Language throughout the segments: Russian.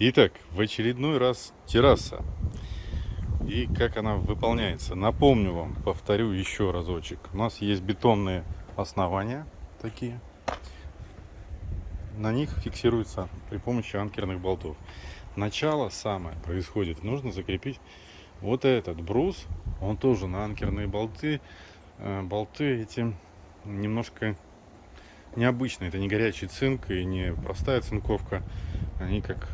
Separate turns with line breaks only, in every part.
Итак, в очередной раз терраса. И как она выполняется. Напомню вам, повторю еще разочек. У нас есть бетонные основания такие. На них фиксируется при помощи анкерных болтов. Начало самое происходит. Нужно закрепить вот этот брус. Он тоже на анкерные болты. Э, болты эти немножко необычные. Это не горячий цинк и не простая цинковка. Они как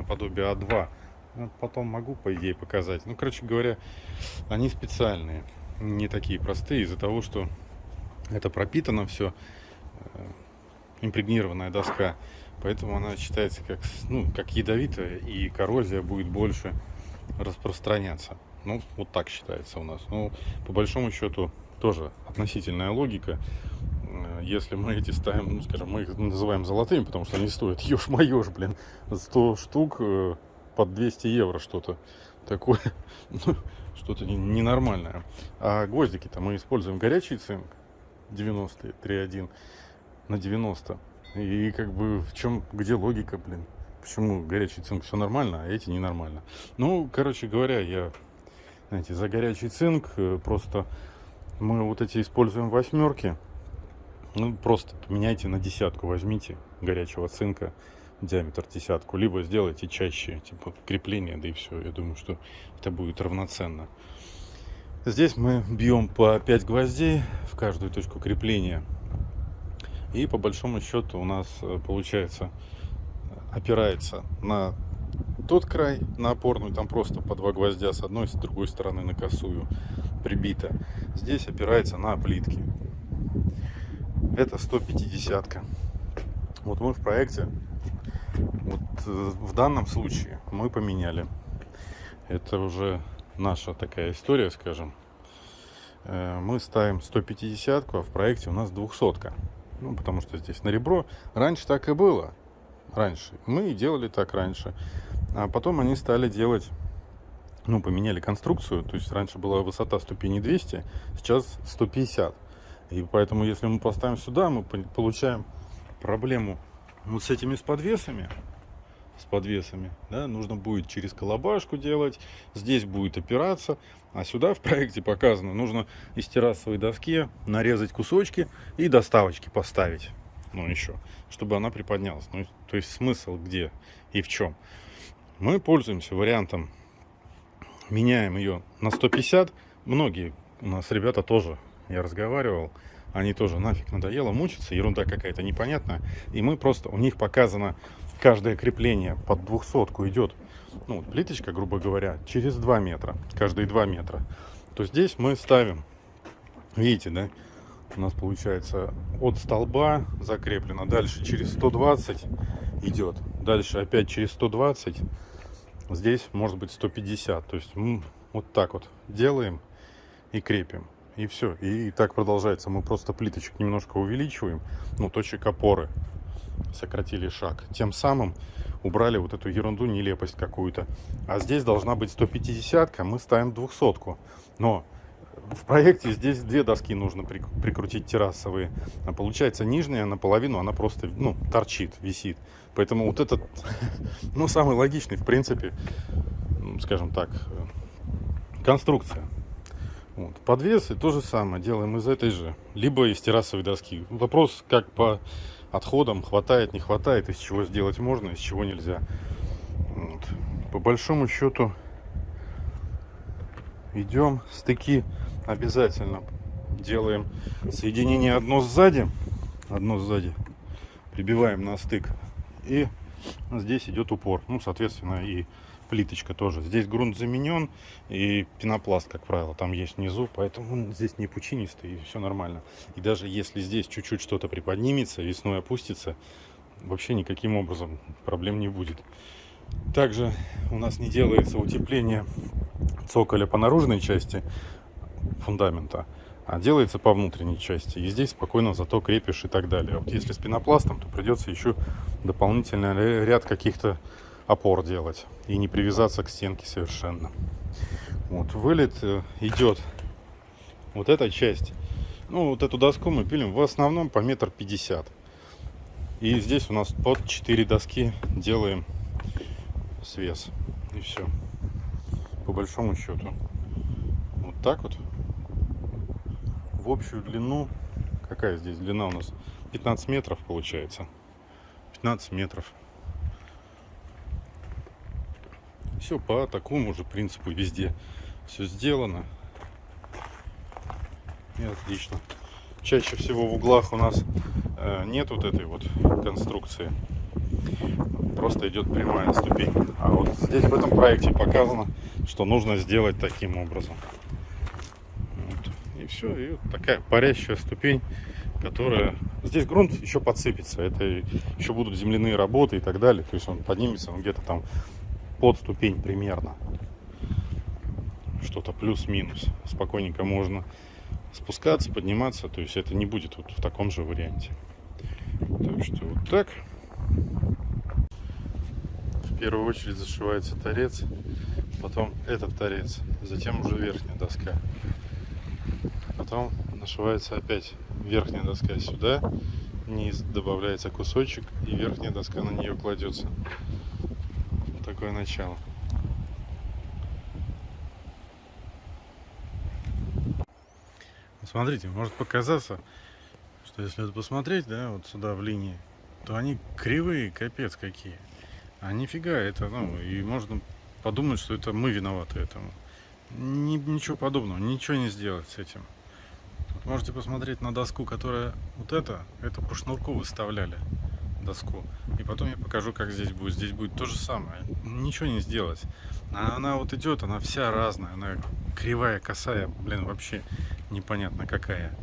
наподобие А2. Ну, потом могу, по идее, показать. Ну, короче говоря, они специальные. Не такие простые из-за того, что это пропитано все. Э, импрегнированная доска. Поэтому она считается как, ну, как ядовитая и коррозия будет больше распространяться. Ну, вот так считается у нас. Ну, по большому счету, тоже относительная логика. Если мы эти ставим, ну, скажем, мы их называем золотыми, потому что они стоят, ешь-моешь, блин, 100 штук э, под 200 евро что-то такое, ну, что-то ненормальное. А гвоздики-то мы используем горячий цинк 90 3.1 на 90. И как бы в чем, где логика, блин? Почему горячий цинк все нормально, а эти ненормально? Ну, короче говоря, я, знаете, за горячий цинк э, просто мы вот эти используем восьмерки. Ну, просто поменяйте на десятку, возьмите горячего цинка, диаметр десятку, либо сделайте чаще, типа крепление, да и все. Я думаю, что это будет равноценно. Здесь мы бьем по 5 гвоздей в каждую точку крепления. И по большому счету у нас э, получается опирается на тот край, на опорную, там просто по два гвоздя с одной, с другой стороны на косую прибито. Здесь опирается на плитки. Это 150 -ка. Вот мы в проекте, вот э, в данном случае мы поменяли. Это уже наша такая история, скажем. Э, мы ставим 150, а в проекте у нас 200. -ка. Ну, потому что здесь на ребро. Раньше так и было. Раньше. Мы делали так раньше. А потом они стали делать ну, поменяли конструкцию, то есть раньше была высота ступени 200, сейчас 150. И поэтому, если мы поставим сюда, мы получаем проблему вот с этими с подвесами, с подвесами, да, нужно будет через колобашку делать, здесь будет опираться, а сюда в проекте показано, нужно из террасовой доски нарезать кусочки и доставочки поставить, ну еще, чтобы она приподнялась. Ну, то есть смысл где и в чем. Мы пользуемся вариантом меняем ее на 150. Многие у нас ребята тоже, я разговаривал, они тоже нафиг надоело мучиться, ерунда какая-то непонятная. И мы просто, у них показано каждое крепление под двухсотку идет, ну, вот плиточка, грубо говоря, через 2 метра, каждые 2 метра. То здесь мы ставим, видите, да, у нас получается от столба закреплено, дальше через 120 идет, дальше опять через 120 Здесь может быть 150. То есть мы вот так вот делаем и крепим. И все. И так продолжается. Мы просто плиточек немножко увеличиваем. Ну, точек опоры. Сократили шаг. Тем самым убрали вот эту ерунду, нелепость какую-то. А здесь должна быть 150 мы ставим 200 -ку. Но в проекте здесь две доски нужно прикрутить террасовые. А получается нижняя наполовину, она просто ну, торчит, висит. Поэтому вот этот, ну, самый логичный, в принципе, скажем так, конструкция. Вот. Подвесы то же самое делаем из этой же, либо из террасовой доски. Вопрос, как по отходам, хватает, не хватает, из чего сделать можно, из чего нельзя. Вот. По большому счету идем стыки обязательно делаем соединение одно сзади одно сзади прибиваем на стык и здесь идет упор ну соответственно и плиточка тоже здесь грунт заменен и пенопласт как правило там есть внизу поэтому он здесь не пучинистый и все нормально и даже если здесь чуть-чуть что-то приподнимется весной опустится вообще никаким образом проблем не будет также у нас не делается утепление цоколя по наружной части фундамента, а делается по внутренней части. И здесь спокойно зато крепишь и так далее. Вот если с пенопластом, то придется еще дополнительный ряд каких-то опор делать и не привязаться к стенке совершенно. Вот вылет э, идет вот эта часть. Ну, вот эту доску мы пилим в основном по метр пятьдесят. И здесь у нас под 4 доски делаем свес. И все. По большому счету. Вот так вот. В общую длину. Какая здесь длина у нас? 15 метров получается. 15 метров. Все по такому же принципу везде. Все сделано. И отлично. Чаще всего в углах у нас э, нет вот этой вот конструкции. Просто идет прямая ступень. А вот здесь в этом проекте показано, что нужно сделать таким образом. Вот. И все. И вот такая парящая ступень, которая... Здесь грунт еще подсыпется. Это еще будут земляные работы и так далее. То есть он поднимется он где-то там под ступень примерно. Что-то плюс-минус. Спокойненько можно спускаться, подниматься. То есть это не будет вот в таком же варианте. Так что вот так. В первую очередь зашивается торец, потом этот торец, затем уже верхняя доска. Потом нашивается опять верхняя доска сюда, низ добавляется кусочек и верхняя доска на нее кладется. Такое начало. Смотрите, может показаться, что если вот посмотреть, да, вот сюда в линии, то они кривые, капец какие. А нифига, это, ну, и можно подумать, что это мы виноваты этому. Ни, ничего подобного, ничего не сделать с этим. Вот можете посмотреть на доску, которая вот это, это по шнурку выставляли доску. И потом я покажу, как здесь будет. Здесь будет то же самое. Ничего не сделать. А она вот идет, она вся разная. Она кривая, косая, блин, вообще непонятно какая.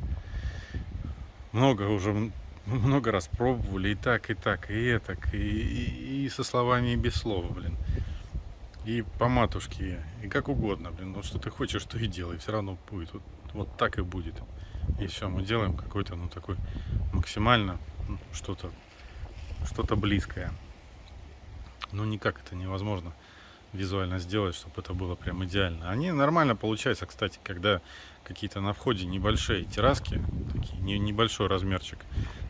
Много уже, много раз пробовали и так, и так, и это, и, и, и со словами, и без слов, блин. И по матушке, и как угодно, блин. Вот что ты хочешь, то и делай. Все равно будет. Вот, вот так и будет. И все, мы делаем какой-то, ну, такой максимально ну, что-то что-то близкое. Ну, никак это невозможно визуально сделать, чтобы это было прям идеально. Они нормально получаются, кстати, когда какие-то на входе небольшие терраски, такие, не, небольшой размерчик,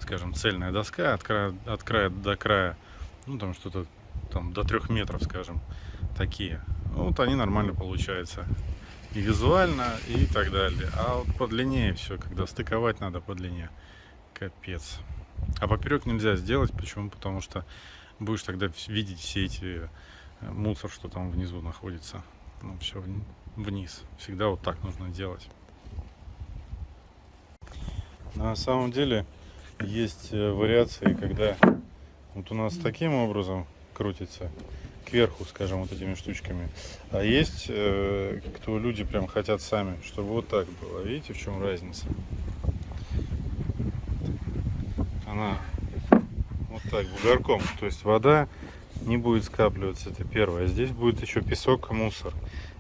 скажем, цельная доска от края, от края до края, ну, там что-то там до трех метров, скажем, такие. Вот они нормально получаются и визуально, и так далее. А вот по длине все, когда стыковать надо по длине, капец. А поперек нельзя сделать. Почему? Потому что будешь тогда видеть все эти э, мусор, что там внизу находится. Ну, все вниз. Всегда вот так нужно делать. На самом деле есть э, вариации, когда вот у нас таким образом крутится кверху, скажем, вот этими штучками. А есть, э, кто люди прям хотят сами, чтобы вот так было. Видите, в чем разница? Она вот так бугорком. То есть вода не будет скапливаться, это первое. Здесь будет еще песок, мусор.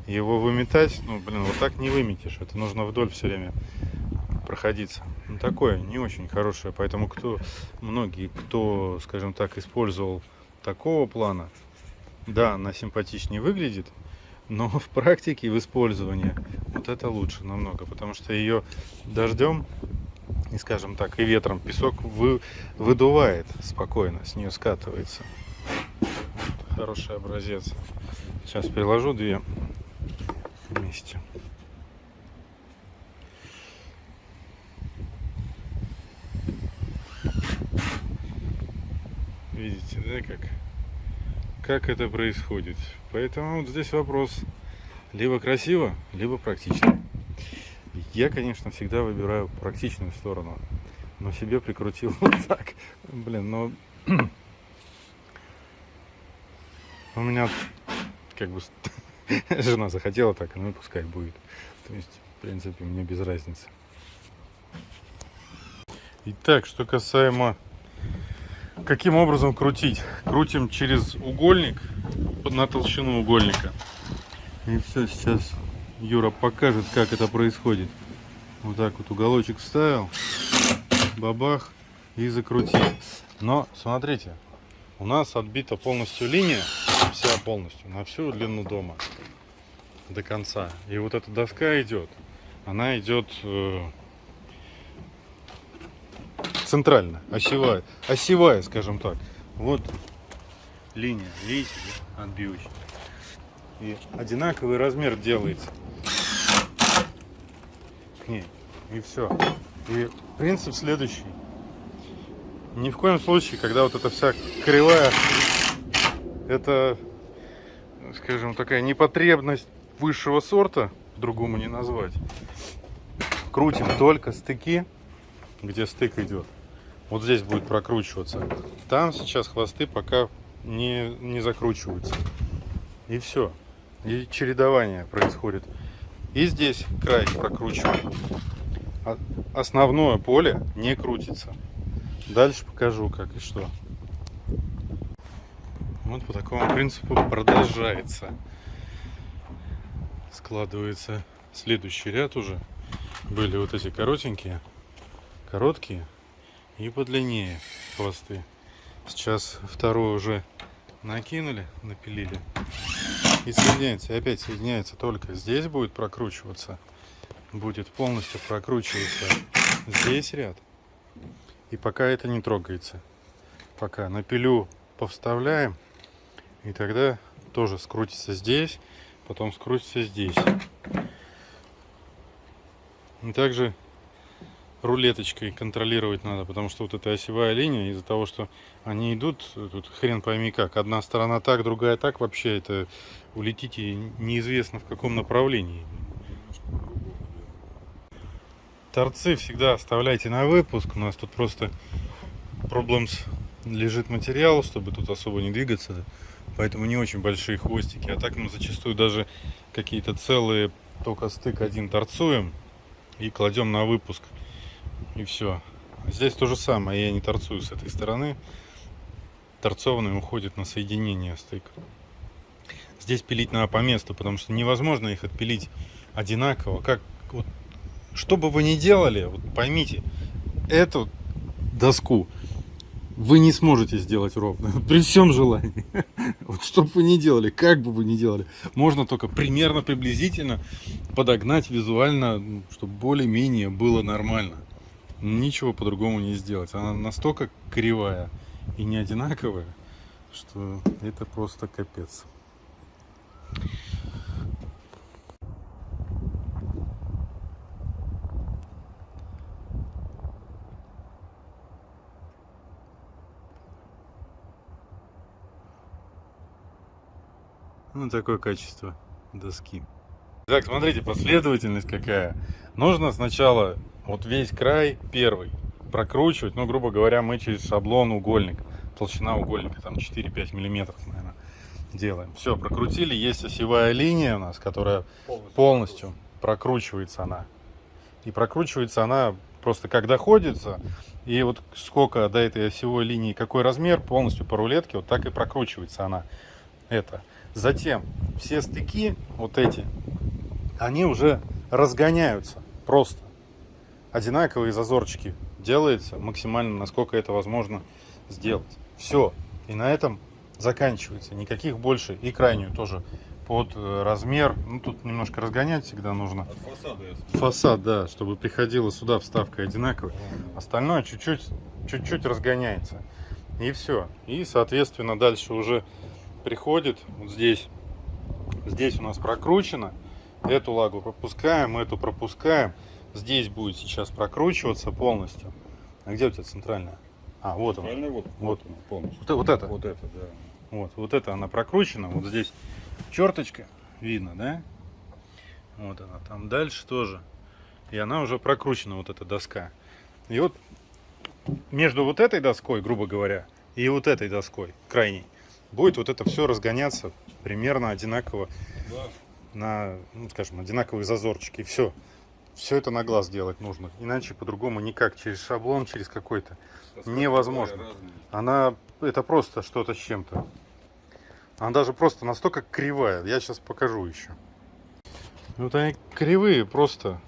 Его выметать, ну, блин, вот так не выметишь. Это нужно вдоль все время проходиться. Ну, такое не очень хорошее. Поэтому кто, многие, кто, скажем так, использовал такого плана, да, она симпатичнее выглядит, но в практике, в использовании, вот это лучше намного, потому что ее дождем и скажем так, и ветром песок вы, выдувает спокойно, с нее скатывается. Хороший образец. Сейчас приложу две вместе. Видите, да, как, как это происходит. Поэтому вот здесь вопрос либо красиво, либо практично. Я, конечно, всегда выбираю практичную сторону. Но себе прикрутил вот так. Блин, ну... У меня как бы жена захотела так, ну и пускай будет. То есть, в принципе, мне без разницы. Итак, что касаемо каким образом крутить. Крутим через угольник на толщину угольника. И все, сейчас Юра покажет, как это происходит. Вот так вот уголочек вставил, бабах и закрутил. Но смотрите, у нас отбита полностью линия, вся полностью, на всю длину дома до конца. И вот эта доска идет, она идет э, центрально, осевая, осевая, скажем так. Вот линия, видите, отбивочная. И одинаковый размер делается ней. И все. И принцип следующий. Ни в коем случае, когда вот эта вся кривая, это, скажем, такая непотребность высшего сорта, другому не назвать. Крутим только стыки, где стык идет. Вот здесь будет прокручиваться. Там сейчас хвосты пока не, не закручиваются. И все. И чередование происходит. И здесь край прокручиваем. А основное поле не крутится. Дальше покажу как и что. Вот по такому принципу продолжается. Складывается следующий ряд уже. Были вот эти коротенькие, короткие и подлиннее хвосты. Сейчас второй уже накинули, напилили. И соединяется, и опять соединяется только здесь будет прокручиваться. Будет полностью прокручиваться здесь ряд. И пока это не трогается. Пока напилю повставляем. И тогда тоже скрутится здесь, потом скрутится здесь. И также рулеточкой контролировать надо, потому что вот эта осевая линия, из-за того, что они идут, тут хрен пойми как, одна сторона так, другая так, вообще это улетите неизвестно в каком направлении. Торцы всегда оставляйте на выпуск, у нас тут просто проблемс лежит материал, чтобы тут особо не двигаться, поэтому не очень большие хвостики, а так мы зачастую даже какие-то целые только стык один торцуем и кладем на выпуск и все. Здесь то же самое, я не торцую с этой стороны. Торцованный уходит на соединение стык. Здесь пилить надо по месту, потому что невозможно их отпилить одинаково. Как, вот, что бы вы ни делали, вот поймите, эту доску вы не сможете сделать ровно, при всем желании. Вот что бы вы ни делали, как бы вы ни делали, можно только примерно, приблизительно подогнать визуально, чтобы более-менее было нормально ничего по-другому не сделать. Она настолько кривая и не одинаковая, что это просто капец. Ну, такое качество доски. Так, смотрите, последовательность какая. Нужно сначала вот весь край первый прокручивать, ну, грубо говоря, мы через шаблон угольник, толщина угольника там 4-5 миллиметров, наверное, делаем. Все, прокрутили, есть осевая линия у нас, которая полностью, полностью прокручивается она. И прокручивается она просто как доходится, и вот сколько до этой осевой линии, какой размер, полностью по рулетке, вот так и прокручивается она. Это. Затем все стыки, вот эти, они уже разгоняются просто. Одинаковые зазорчики делается максимально, насколько это возможно сделать. Все. И на этом заканчивается. Никаких больше. И крайнюю тоже под э, размер. Ну, тут немножко разгонять всегда нужно. От фасада. Фасад, да, чтобы приходила сюда вставка одинаковая. Остальное чуть-чуть чуть-чуть разгоняется. И все. И, соответственно, дальше уже приходит вот здесь. Здесь у нас прокручено. Эту лагу пропускаем, эту пропускаем. Здесь будет сейчас прокручиваться полностью. А где у тебя центральная? А, вот она. Вот, вот, вот, полностью. Вот, вот это?
Вот это, да.
Вот, вот это она прокручена. Вот здесь черточка, видно, да? Вот она. Там дальше тоже. И она уже прокручена, вот эта доска. И вот между вот этой доской, грубо говоря, и вот этой доской, крайней, будет вот это все разгоняться примерно одинаково да на, ну, скажем, одинаковые зазорчики. И все. Все это на глаз делать нужно. Иначе по-другому никак. Через шаблон, через какой-то. Невозможно. Она, это просто что-то с чем-то. Она даже просто настолько кривая. Я сейчас покажу еще. Вот они кривые просто.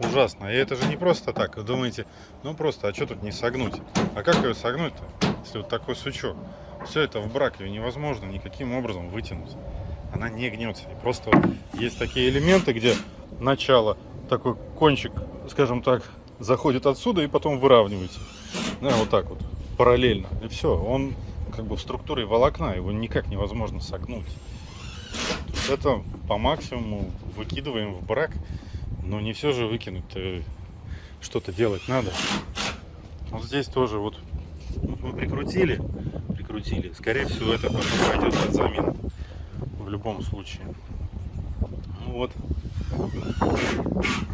Ужасно. И это же не просто так. Вы думаете, ну просто, а что тут не согнуть? А как ее согнуть-то, если вот такой сучок? Все это в брак, ее невозможно никаким образом вытянуть. Она не гнется. И просто есть такие элементы, где начало, такой кончик, скажем так, заходит отсюда и потом выравнивается. Да, вот так вот. параллельно. И все, он как бы в структуре волокна, его никак невозможно согнуть. Это по максимуму выкидываем в брак, но не все же выкинуть, что-то делать надо. Вот здесь тоже вот, вот мы прикрутили, прикрутили. Скорее всего это потом пойдет под замену в любом случае. Ну вот.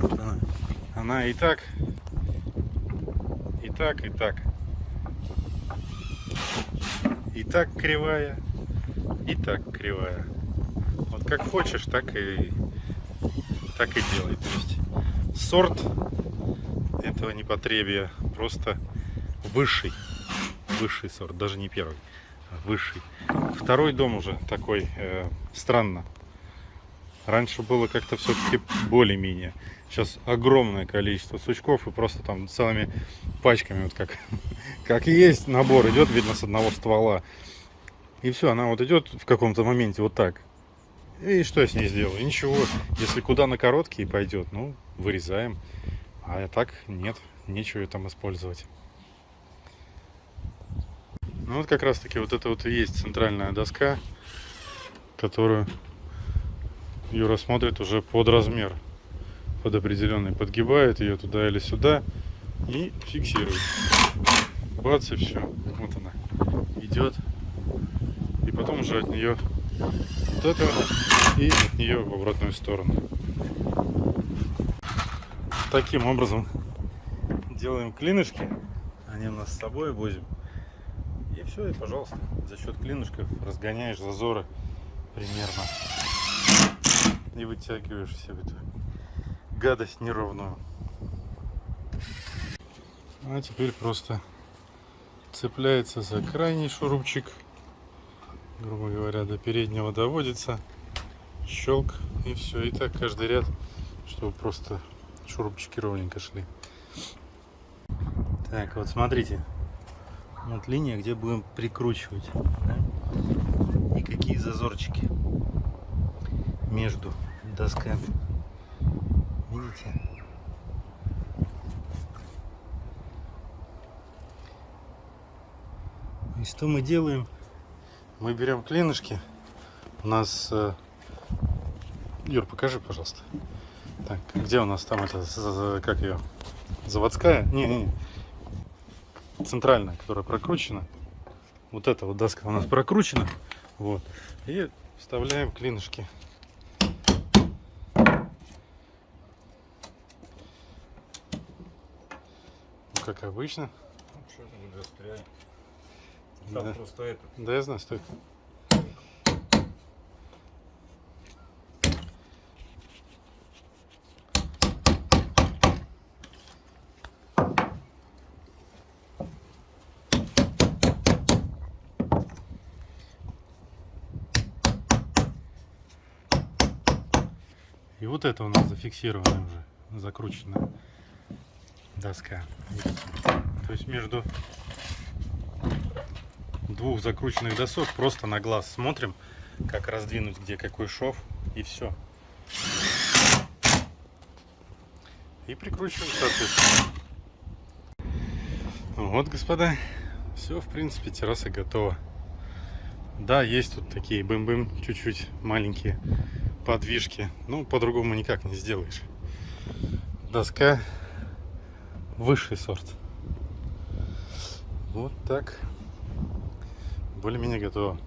Она, она и так, и так, и так. И так кривая, и так кривая. Вот как хочешь, так и так и делай. То есть сорт этого непотребия просто высший, высший сорт, даже не первый, а высший. Второй дом уже такой э, странно. Раньше было как-то все-таки более-менее. Сейчас огромное количество сучков и просто там целыми пачками, вот как, как есть набор, идет, видно, с одного ствола. И все, она вот идет в каком-то моменте вот так. И что я с ней сделаю? Ничего. Если куда на короткий пойдет, ну, вырезаем. А так нет, нечего ее там использовать. Ну вот как раз таки вот это вот и есть центральная доска, которую Юра смотрит уже под размер, под определенный, подгибает ее туда или сюда и фиксирует. Бац и все, вот она идет, и потом уже от нее вот это и от нее в обратную сторону. Таким образом делаем клинышки. Они у нас с собой возим. И все, и пожалуйста, за счет клинышков разгоняешь зазоры примерно. И вытягиваешь всю эту гадость неровную. А теперь просто цепляется за крайний шурупчик грубо говоря, до переднего доводится. Щелк и все. И так каждый ряд, чтобы просто шурупчики ровненько шли. Так, вот смотрите. Вот линия, где будем прикручивать. Да? И какие зазорчики между досками. Видите? И что мы делаем? мы берем клинышки. У нас... Э, Юр, покажи, пожалуйста. Так, где у нас там это, как ее, заводская? Не, не, не. Центральная, которая прокручена. Вот эта вот доска у нас прокручена. Вот. И вставляем клинышки. Ну, как обычно.
Что ты не застряй. Там
Да.
просто это.
Да, я знаю, стой. Это у нас зафиксированная уже, закрученная доска. То есть между двух закрученных досок просто на глаз смотрим, как раздвинуть где какой шов и все. И прикручиваем соответственно. Вот, господа, все, в принципе, терраса готова. Да, есть тут такие бым-бым, чуть-чуть маленькие подвижки. Ну, по-другому никак не сделаешь. Доска высший сорт. Вот так более-менее готово.